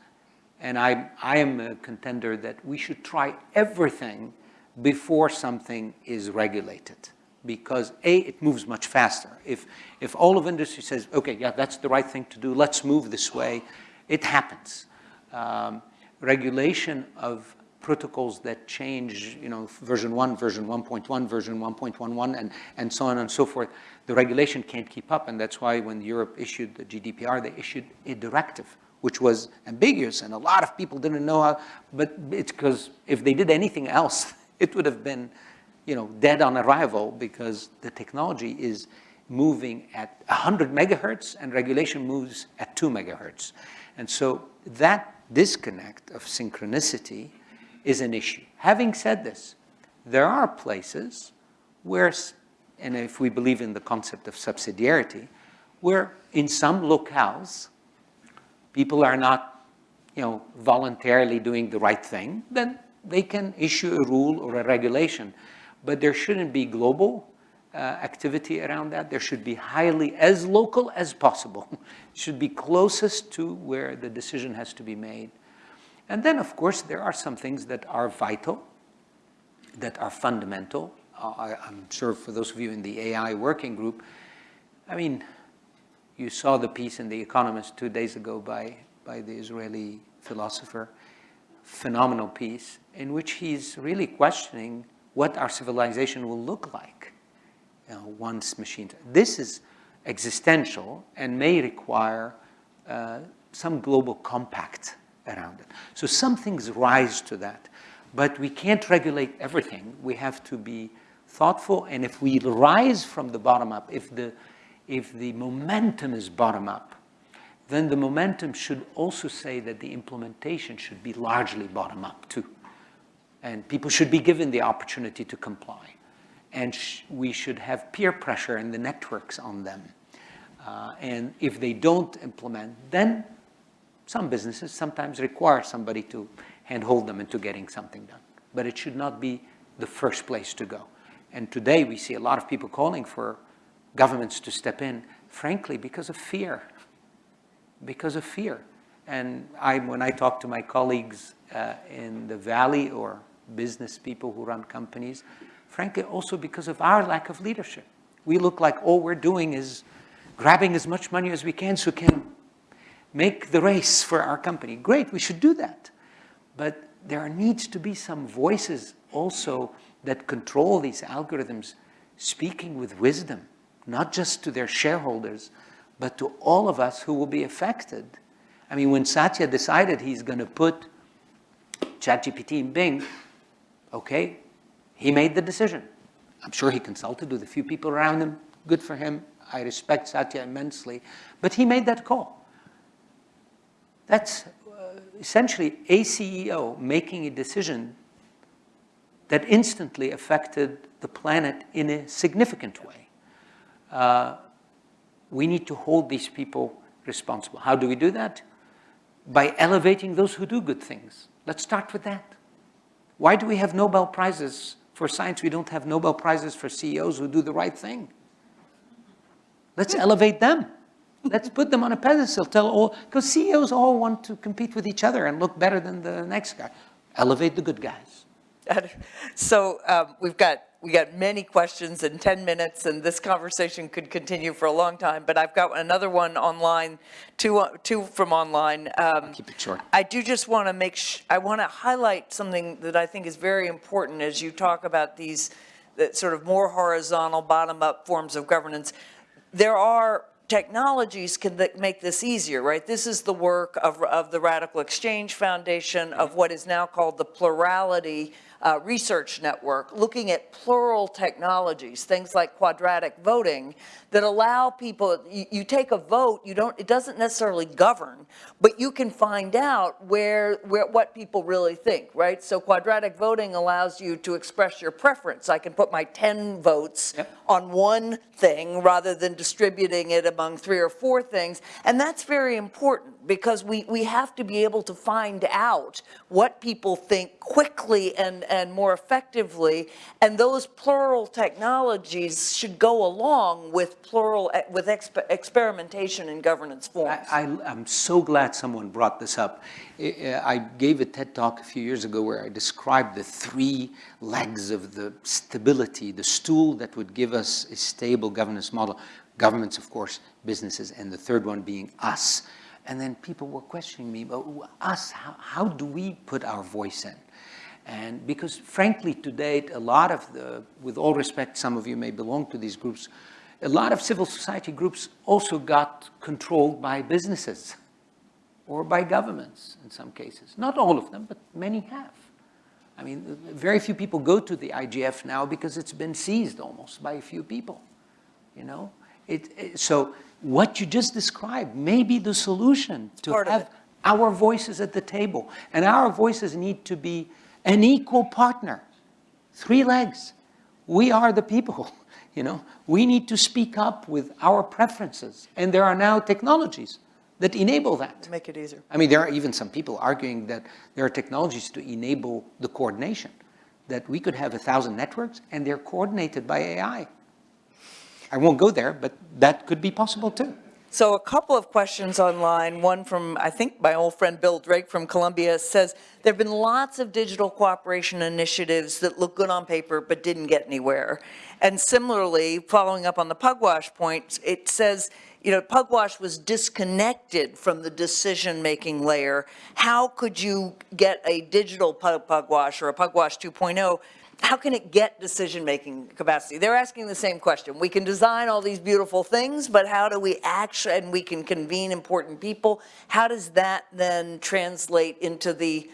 and I, I am a contender that we should try everything before something is regulated. Because A, it moves much faster. If, if all of industry says, okay, yeah, that's the right thing to do, let's move this way, it happens. Um, regulation of protocols that change, you know, version 1, version 1.1, version 1.11, and, and so on and so forth, the regulation can't keep up, and that's why when Europe issued the GDPR, they issued a directive, which was ambiguous, and a lot of people didn't know how, but it's because if they did anything else, it would have been, you know, dead on arrival because the technology is moving at 100 megahertz and regulation moves at 2 megahertz. And so that disconnect of synchronicity is an issue. Having said this, there are places where, and if we believe in the concept of subsidiarity, where in some locales, people are not, you know, voluntarily doing the right thing, then they can issue a rule or a regulation. But there shouldn't be global, uh, activity around that. There should be highly, as local as possible, it should be closest to where the decision has to be made. And then, of course, there are some things that are vital, that are fundamental. I, I'm sure for those of you in the AI working group, I mean, you saw the piece in The Economist two days ago by, by the Israeli philosopher, phenomenal piece, in which he's really questioning what our civilization will look like you know, once machines. This is existential and may require uh, some global compact around it. So some things rise to that, but we can't regulate everything. We have to be thoughtful, and if we rise from the bottom up, if the, if the momentum is bottom up, then the momentum should also say that the implementation should be largely bottom up too. And people should be given the opportunity to comply. And sh we should have peer pressure in the networks on them. Uh, and if they don't implement, then some businesses sometimes require somebody to handhold them into getting something done. But it should not be the first place to go. And today we see a lot of people calling for governments to step in, frankly, because of fear. Because of fear. And I, when I talk to my colleagues uh, in the Valley or business people who run companies, frankly, also because of our lack of leadership. We look like all we're doing is grabbing as much money as we can so we can make the race for our company. Great, we should do that. But there needs to be some voices also that control these algorithms speaking with wisdom, not just to their shareholders, but to all of us who will be affected. I mean, when Satya decided he's going to put ChatGPT in Bing, okay, he made the decision. I'm sure he consulted with a few people around him. Good for him. I respect Satya immensely. But he made that call. That's uh, essentially a CEO making a decision that instantly affected the planet in a significant way. Uh, we need to hold these people responsible. How do we do that? By elevating those who do good things. Let's start with that. Why do we have Nobel Prizes for science? We don't have Nobel Prizes for CEOs who do the right thing. Let's elevate them. Let's put them on a pedestal. Tell all, because CEOs all want to compete with each other and look better than the next guy. Elevate the good guys. So um, we've got we got many questions in 10 minutes, and this conversation could continue for a long time. But I've got another one online, two two from online. Um, Keep it short. I do just want to make I want to highlight something that I think is very important as you talk about these that sort of more horizontal, bottom-up forms of governance. There are technologies can th make this easier, right? This is the work of, of the RadicalxChange Foundation, of what is now called the Plurality uh, Research Network, looking at plural technologies, things like quadratic voting, that allow people, you, you take a vote, you don't, it doesn't necessarily govern, but you can find out where, where, what people really think, right? So quadratic voting allows you to express your preference. I can put my 10 votes Yep. on one thing rather than distributing it among three or four things. And that's very important because we, we have to be able to find out what people think quickly and, and more effectively. And those plural technologies should go along with plural, with exper- experimentation in governance forms. I, I, I'm so glad someone brought this up. I gave a TED talk a few years ago where I described the three legs of the stability, the stool that would give us a stable governance model. Governments, of course, businesses, and the third one being us. And then people were questioning me, but us, how, how do we put our voice in? And because frankly, to date, a lot of the, with all respect, some of you may belong to these groups, a lot of civil society groups also got controlled by businesses or by governments in some cases. Not all of them, but many have. I mean, very few people go to the IGF now because it's been seized almost by a few people, you know? It, it- so what you just described may be the solution to have our voices at the table. And our voices need to be an equal partner. Three legs. We are the people, you know? We need to speak up with our preferences. And there are now technologies that enable that. To make it easier. I mean, there are even some people arguing that there are technologies to enable the coordination, that we could have a thousand networks and they're coordinated by AI. I won't go there, but that could be possible too. So a couple of questions online, one from, I think, my old friend Bill Drake from Columbia says, there've been lots of digital cooperation initiatives that look good on paper but didn't get anywhere. And similarly, following up on the Pugwash point, it says, you know, Pugwash was disconnected from the decision-making layer. How could you get a digital Pugwash or a Pugwash 2.0 how can it get decision-making capacity? They're asking the same question. We can design all these beautiful things, but how do we actually, and we can convene important people. How does that then translate into the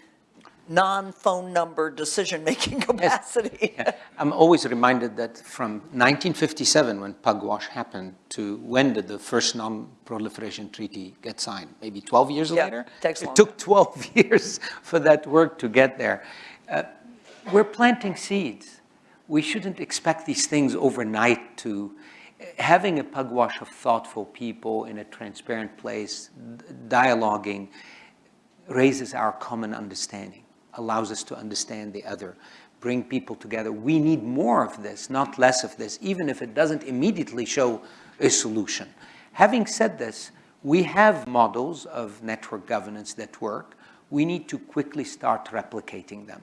non-phone number decision-making capacity? I'm always reminded that from 1957, when Pugwash happened, to when did the first non-proliferation treaty get signed? Maybe 12 years Yeah, later? takes It took 12 years for that work to get there. Uh, We're planting seeds. We shouldn't expect these things overnight to, having a pugwash of thoughtful people in a transparent place, dialoguing, raises our common understanding, allows us to understand the other, bring people together. We need more of this, not less of this, even if it doesn't immediately show a solution. Having said this, we have models of network governance that work. We need to quickly start replicating them.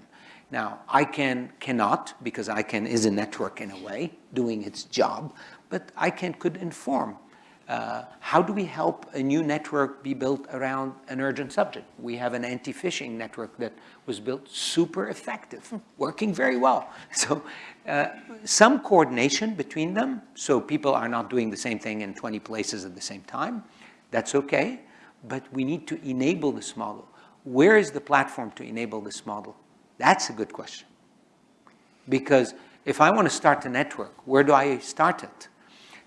Now, ICANN cannot, because ICANN is a network in a way, doing its job, but ICANN could inform uh, how do we help a new network be built around an urgent subject? We have an anti-phishing network that was built super effective, working very well. So uh, some coordination between them, so people are not doing the same thing in 20 places at the same time. That's okay, but we need to enable this model. Where is the platform to enable this model? That's a good question. Because if I want to start a network, where do I start it?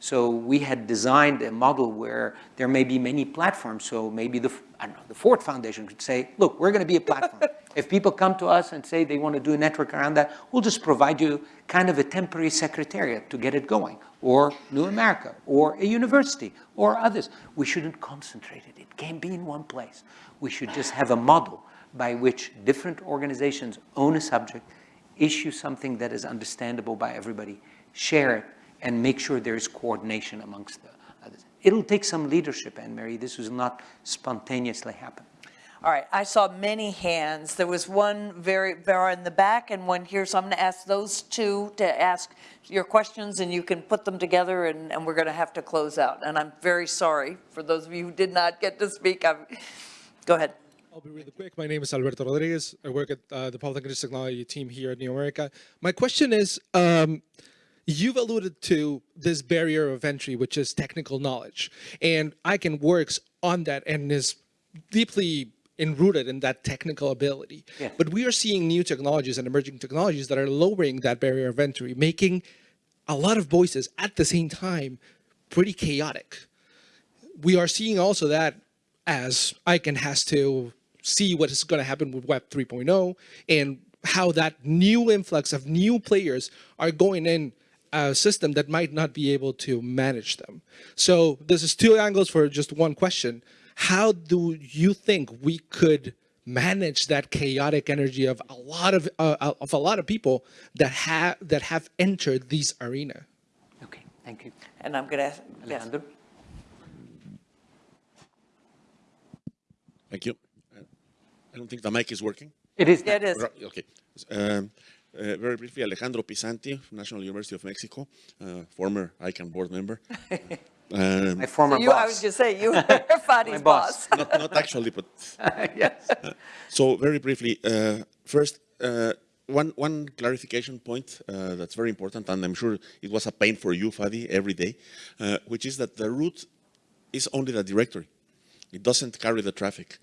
So we had designed a model where there may be many platforms. So maybe the, I don't know, the Ford Foundation could say, look, we're going to be a platform. if people come to us and say they want to do a network around that, we'll just provide you kind of a temporary secretariat to get it going, or New America, or a university, or others. We shouldn't concentrate it. It can't be in one place. We should just have a model by which different organizations own a subject, issue something that is understandable by everybody, share it, and make sure there is coordination amongst the others. It'll take some leadership, Anne-Marie. This will not spontaneously happen. All right, I saw many hands. There was one very, very in the back and one here, so I'm going to ask those two to ask your questions, and you can put them together, and, and we're going to have to close out. And I'm very sorry for those of you who did not get to speak. I'm, go ahead. I'll be really quick. My name is Alberto Rodriguez. I work at uh, the Public Interest Technology team here at New America. My question is, um, you've alluded to this barrier of entry, which is technical knowledge. And ICANN works on that and is deeply enrooted in that technical ability. Yes. But we are seeing new technologies and emerging technologies that are lowering that barrier of entry, making a lot of voices at the same time pretty chaotic. We are seeing also that as ICANN has to see what is going to happen with Web 3.0 and how that new influx of new players are going in a system that might not be able to manage them. So this is two angles for just one question. How do you think we could manage that chaotic energy of a lot of uh, of a lot of people that have that have entered this arena? Okay, thank you. And I'm going to ask, yes. Alejandro? Thank you. Uh, I don't think the mic is working. It is. Yeah, it is. Okay. Um, uh, very briefly, Alejandro Pisanty, National University of Mexico, uh, former ICANN board member. Um, My former So you, I was boss. going to say, you were Fadi's boss. boss. not, not actually, but yes. so very briefly. Uh, first, uh, one one clarification point uh, that's very important, and I'm sure it was a pain for you, Fadi, every day, uh, which is that the root is only the directory. It doesn't carry the traffic.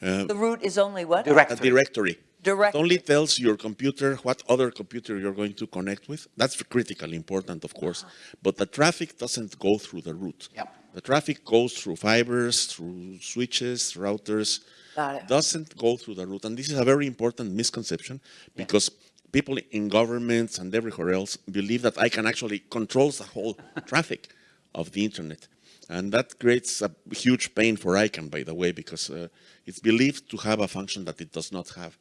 Uh, the root is only what? A Directory. directory. Direct. It only tells your computer what other computer you're going to connect with. That's critically important, of course. Uh-huh. But the traffic doesn't go through the root. Yep. The traffic goes through fibers, through switches, routers. Got it. Doesn't go through the root. And this is a very important misconception because people in governments and everywhere else believe that ICANN actually control the whole traffic of the internet. And that creates a huge pain for ICANN, by the way, because uh, it's believed to have a function that it does not have.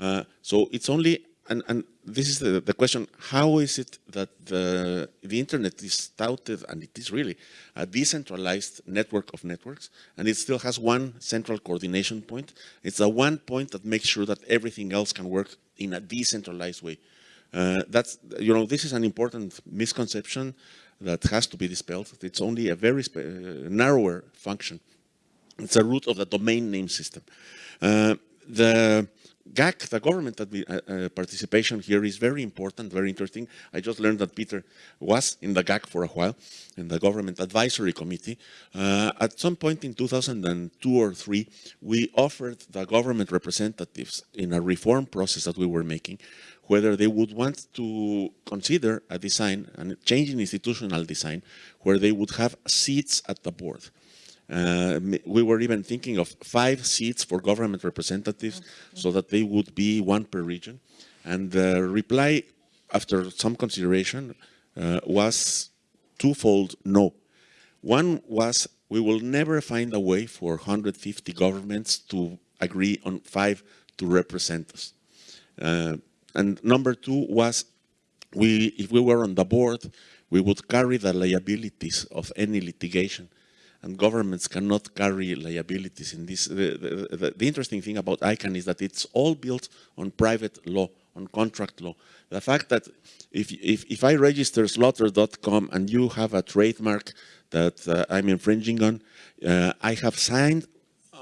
Uh, so it's only and, and this is the, the question, how is it that the, the internet is touted, and it is really a decentralized network of networks, and it still has one central coordination point. It's the one point that makes sure that everything else can work in a decentralized way. Uh, that's, you know, this is an important misconception that has to be dispelled. It's only a very uh, narrower function. It's a root of the domain name system. Uh, the GAC, the government uh, uh, participation here is very important, very interesting. I just learned that Peter was in the GAC for a while, in the government advisory committee. Uh, at some point in 2002 or three, we offered the government representatives in a reform process that we were making, whether they would want to consider a design, a change in institutional design, where they would have seats at the board. Uh, we were even thinking of five seats for government representatives so that they would be one per region. And the reply, after some consideration, uh, was twofold no. One was we will never find a way for 150 governments to agree on five to represent us. Uh, and number two was we, if we were on the board, we would carry the liabilities of any litigation and governments cannot carry liabilities in this. The, the, the, the, interesting thing about ICANN is that it's all built on private law, on contract law. The fact that if, if, if I register slaughter.com and you have a trademark that uh, I'm infringing on, uh, I have signed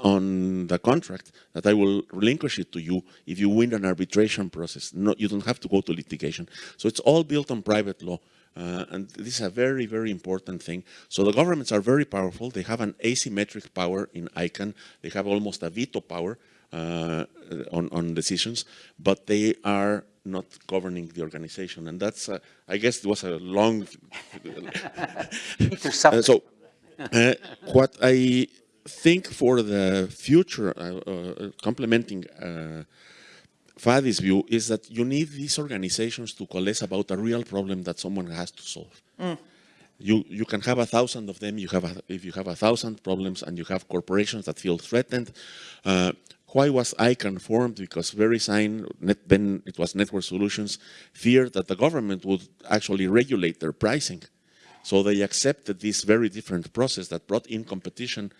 on the contract that I will relinquish it to you if you win an arbitration process. No, you don't have to go to litigation. So it's all built on private law. Uh, and this is a very, very important thing. So the governments are very powerful. They have an asymmetric power in ICANN. They have almost a veto power uh, on, on decisions, but they are not governing the organization. And that's, uh, I guess it was a long... Uh, so uh, what I think for the future, uh, complementing Fadi's view is that you need these organizations to coalesce about a real problem that someone has to solve. Mm. You, you can have a thousand of them, you have a, if you have a thousand problems and you have corporations that feel threatened, uh, why was ICANN formed? Because VeriSign, net, then it was Network Solutions, feared that the government would actually regulate their pricing. So they accepted this very different process that brought in competition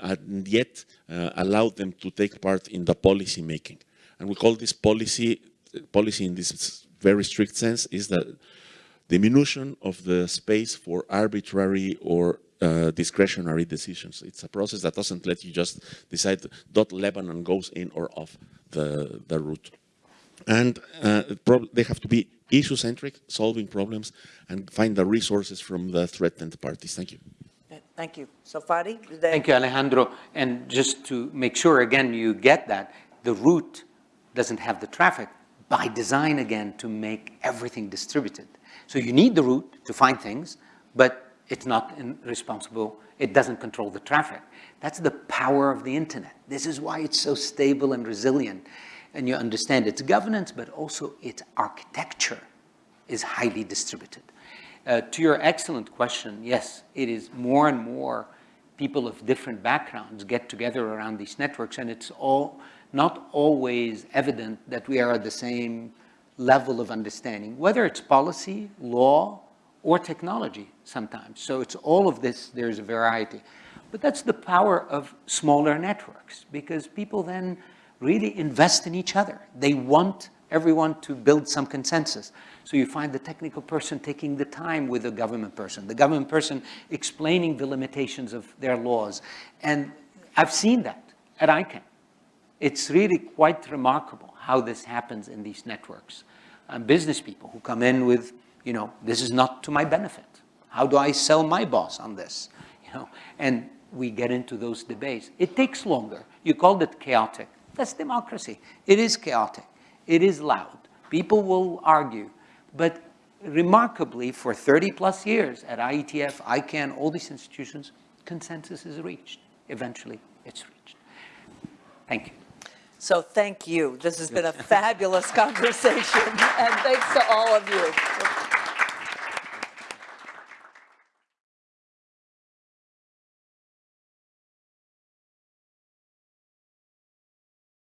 and yet uh, allowed them to take part in the policy making. And we call this policy, policy in this very strict sense, is the diminution of the space for arbitrary or uh, discretionary decisions. It's a process that doesn't let you just decide dot Lebanon goes in or off the, the root. And uh, they have to be issue-centric, solving problems, and find the resources from the threatened parties. Thank you. Thank you. So Fadi? Thank you, Alejandro. And just to make sure, again, you get that, the root doesn't have the traffic by design again to make everything distributed. So you need the root to find things, but it's not responsible, it doesn't control the traffic. That's the power of the internet. This is why it's so stable and resilient. And you understand its governance, but also its architecture is highly distributed. Uh, to your excellent question, yes, it is more and more people of different backgrounds get together around these networks and it's all not always evident that we are at the same level of understanding, whether it's policy, law, or technology sometimes. So it's all of this, there's a variety. But that's the power of smaller networks because people then really invest in each other. They want everyone to build some consensus. So you find the technical person taking the time with the government person, the government person explaining the limitations of their laws. And I've seen that at ICANN. It's really quite remarkable how this happens in these networks. Um, business people who come in with, you know, this is not to my benefit. How do I sell my boss on this? You know, and we get into those debates. It takes longer. You called it chaotic. That's democracy. It is chaotic. It is loud. People will argue. But remarkably, for 30 plus years at IETF, ICANN, all these institutions, consensus is reached. Eventually, it's reached. Thank you. So thank you. This has been a fabulous conversation, and thanks to all of you.